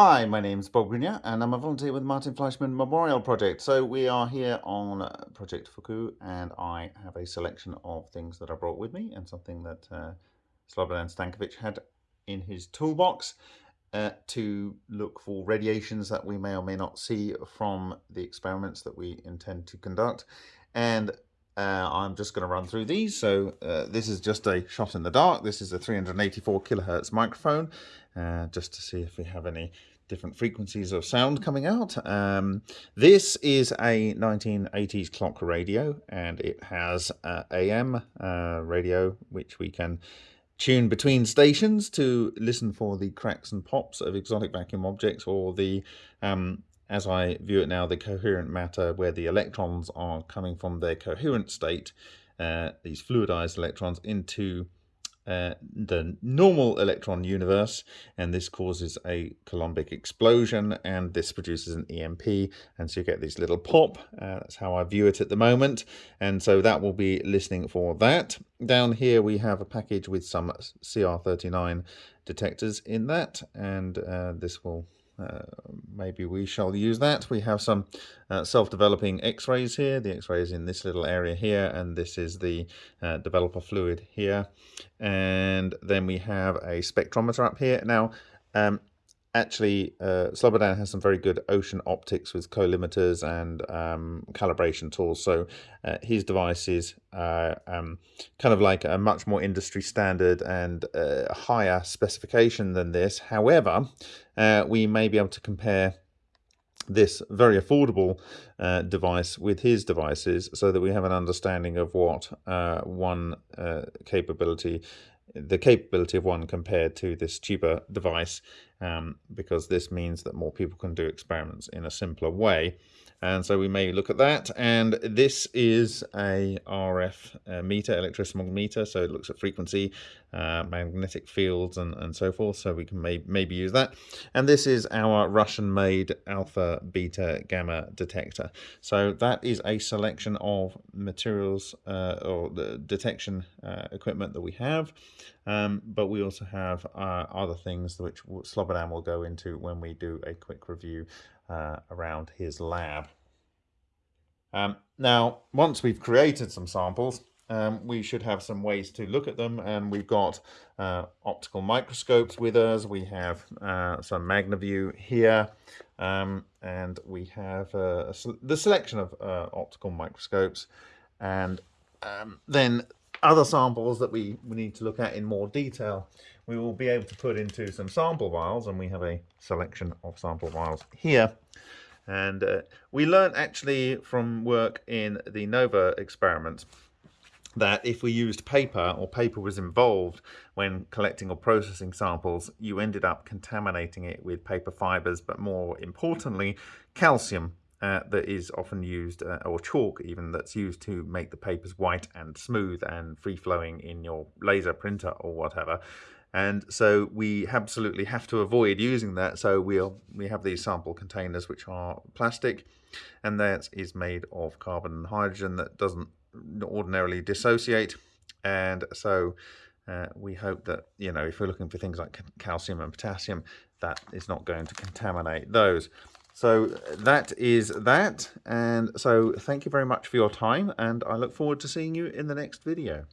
Hi, my name's Bob Greenyer and I'm a volunteer with Martin Fleischmann Memorial Project. So we are here on uh, Project Fuku and I have a selection of things that I brought with me and something that uh, Slobodan Stankovic had in his toolbox uh, to look for radiations that we may or may not see from the experiments that we intend to conduct. And uh, I'm just going to run through these. So uh, this is just a shot in the dark. This is a 384 kilohertz microphone, uh, just to see if we have any different frequencies of sound coming out. Um, this is a 1980s clock radio, and it has AM uh, radio, which we can tune between stations to listen for the cracks and pops of exotic vacuum objects or the um, as I view it now, the coherent matter where the electrons are coming from their coherent state, uh, these fluidized electrons, into uh, the normal electron universe, and this causes a Coulombic explosion, and this produces an EMP, and so you get this little pop. Uh, that's how I view it at the moment, and so that will be listening for that. Down here we have a package with some CR39 detectors in that, and uh, this will uh, maybe we shall use that. We have some uh, self-developing x-rays here. The x-ray is in this little area here, and this is the uh, developer fluid here. And then we have a spectrometer up here. Now, um, actually, uh, Slobodan has some very good ocean optics with collimators and um, calibration tools. So uh, his device is uh, um, kind of like a much more industry standard and uh, higher specification than this. However, uh, we may be able to compare this very affordable uh, device with his devices so that we have an understanding of what uh, one uh, capability the capability of one compared to this cheaper device um, because this means that more people can do experiments in a simpler way and so we may look at that. And this is a RF uh, meter electromagnetic meter so it looks at frequency uh, magnetic fields and, and so forth. So we can may maybe use that. And this is our Russian made alpha beta gamma detector. So that is a selection of materials uh, or the detection uh, equipment that we have. Um, but we also have uh, other things which Slobodan will go into when we do a quick review uh, around his lab. Um, now, once we've created some samples, um, we should have some ways to look at them. And we've got uh, optical microscopes with us. We have uh, some magnaview here. Um, and we have uh, the selection of uh, optical microscopes. And um, then other samples that we, we need to look at in more detail we will be able to put into some sample vials and we have a selection of sample vials here. And uh, we learned actually from work in the NOVA experiment that if we used paper or paper was involved when collecting or processing samples, you ended up contaminating it with paper fibers, but more importantly, calcium uh, that is often used, uh, or chalk even, that's used to make the papers white and smooth and free-flowing in your laser printer or whatever. And so we absolutely have to avoid using that. So we'll, we have these sample containers which are plastic and that is made of carbon and hydrogen that doesn't ordinarily dissociate. And so uh, we hope that, you know, if we're looking for things like calcium and potassium, that is not going to contaminate those. So that is that. And so thank you very much for your time. And I look forward to seeing you in the next video.